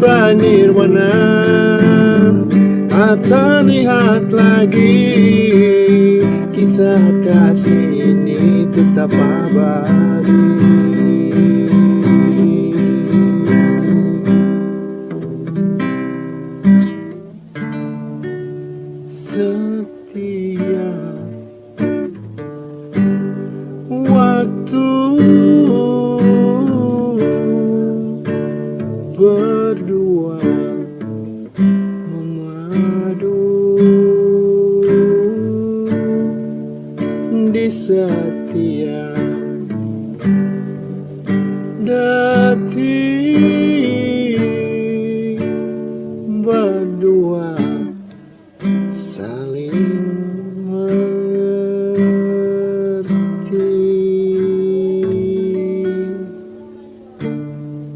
pranirwana Tak lihat lagi Kisah kasih ini tetap abadi. Setiap waktu berdua memadu. Di setiap detik berdua saling